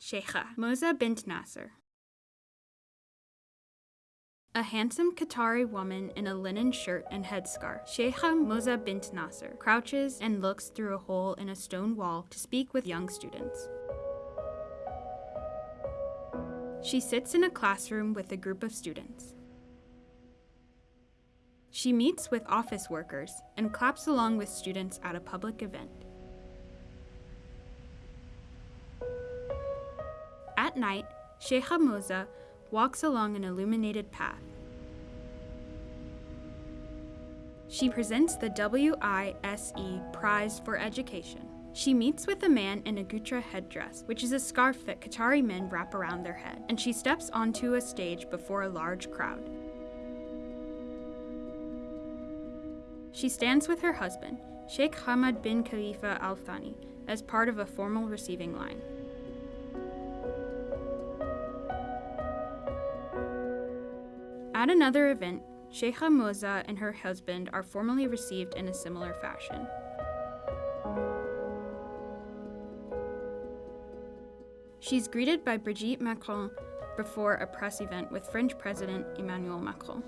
Sheikha Moza bint Nasser. A handsome Qatari woman in a linen shirt and headscarf, Sheikha Moza bint Nasser, crouches and looks through a hole in a stone wall to speak with young students. She sits in a classroom with a group of students. She meets with office workers and claps along with students at a public event. Night, Sheikha Moza walks along an illuminated path. She presents the WISE Prize for Education. She meets with a man in a gutra headdress, which is a scarf that Qatari men wrap around their head, and she steps onto a stage before a large crowd. She stands with her husband, Sheikh Hamad bin Khalifa Al Thani, as part of a formal receiving line. At another event, Sheikha Moza and her husband are formally received in a similar fashion. She's greeted by Brigitte Macron before a press event with French President Emmanuel Macron.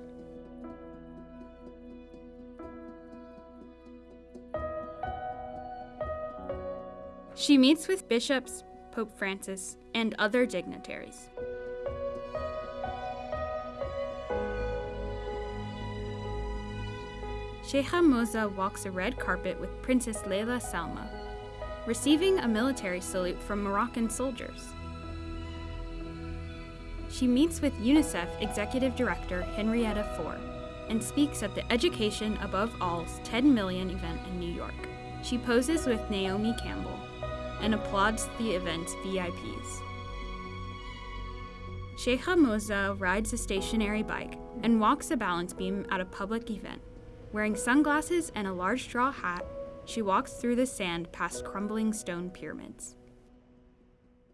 She meets with bishops, Pope Francis, and other dignitaries. Sheikha Moza walks a red carpet with Princess Lalla Salma, receiving a military salute from Moroccan soldiers. She meets with UNICEF Executive Director Henrietta Fore and speaks at the Education Above All's 10 Million event in New York. She poses with Naomi Campbell and applauds the event's VIPs. Sheikha Moza rides a stationary bike and walks a balance beam at a public event. Wearing sunglasses and a large straw hat, she walks through the sand past crumbling stone pyramids.